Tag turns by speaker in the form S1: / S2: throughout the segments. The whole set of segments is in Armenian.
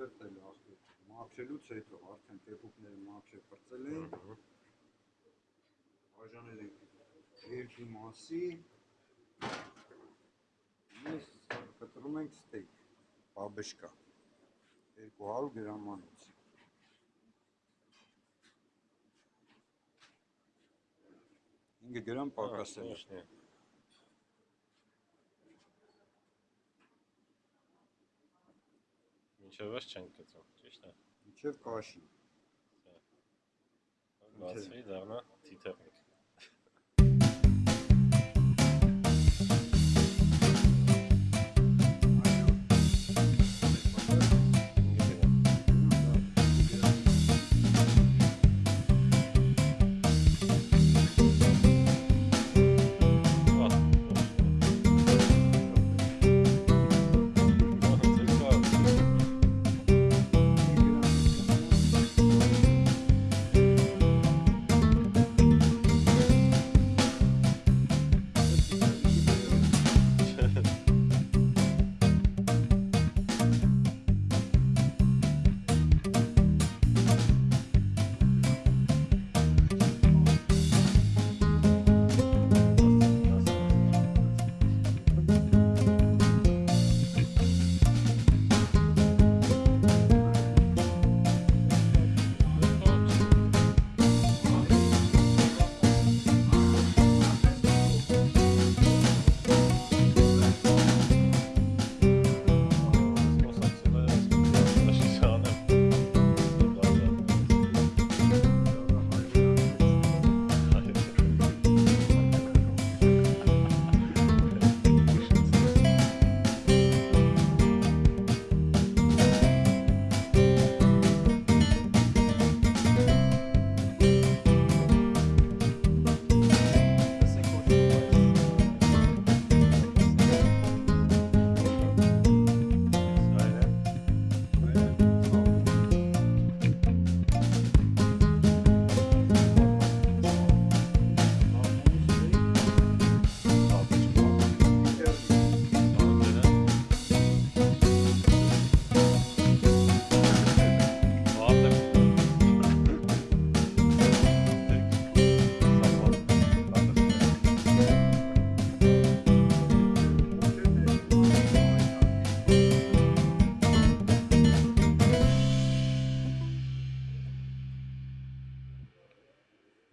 S1: Ալբերտը լախտը։ Մաքրելուց հետո արդեն տեպուկները մաքրել պրծել են, բաժանել ենք երկու մասի։ Mēs կտրում ենք ստեյք, բաբշկա, 200 գրամանոց։ 5 գրամ պակասել է։
S2: Մինչև ես չենք գծում, ճիշտ է։
S1: Մինչև կաշի։
S2: Բացվի դառնա թիթեռնիկ։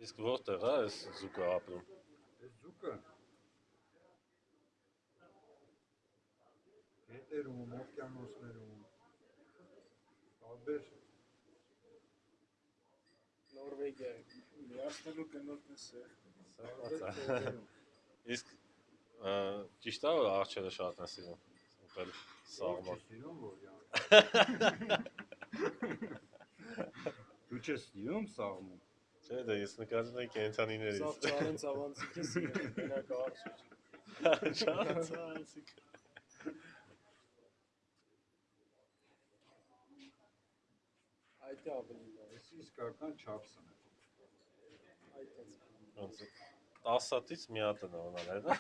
S2: Իսկ որտեղ է այս զուգը ապրում։
S1: Այս ձուկը հետերում, օվկիանոսներում, տարբեր
S3: Նորվեգիա, միացնելու կնորդ է սեղ։
S2: Սա Իսկ ա, ճիշտ է որ արջերը շատ են սիրում։ Ուտել սաղմոն։
S1: Սիրում որ յա։ Դու չես սիրում սաղմոն։
S2: Չէ, դա ես նկատում եմ կենթանիներից։
S3: Սա ծառեն ծավանցիկը սիրում, մենակ արծու։
S2: Շատ ցանցիկ։
S3: Այդ է ավելի լավ։
S1: Այս իսկական չափսն է։
S3: Այդ է։
S2: Ոնց 10 հատից մի հատ են ունալ, հա։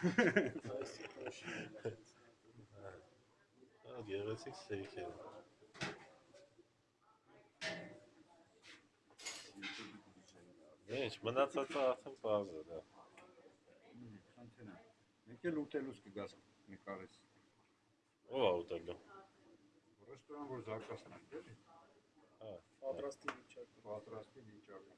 S3: Այս կոշի։
S2: Հա, գեղեցիկ սեյք Ինչ, մնացածը արդեն է, դա։
S1: Խնդրեմ։ Մեկ էլ ուտելուց կգաս նկարես։
S2: Ո՞վ է ուտելու։
S1: Ռեստորան որ զարգացնենք, էլի։
S2: Հա,
S3: Պատրաստի վիճակը։
S1: Պատրաստի վիճակը։